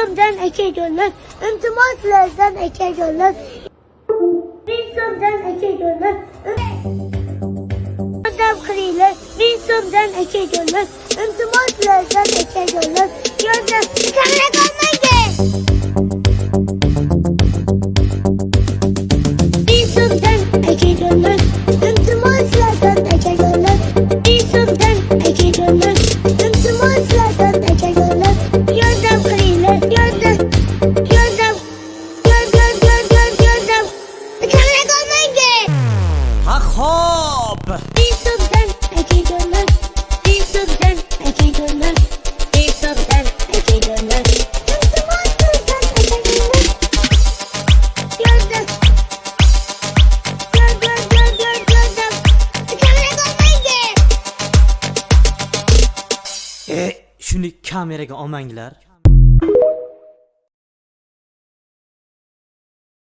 Sımdan eke gönlüm, imtimatlardan eke gönlüm. Bir sımdan eke gönlüm, adam kırıyla. Bir sımdan eke gönlüm, imtimatlardan eke gönlüm. خواب ee, e, kameraga olmanglar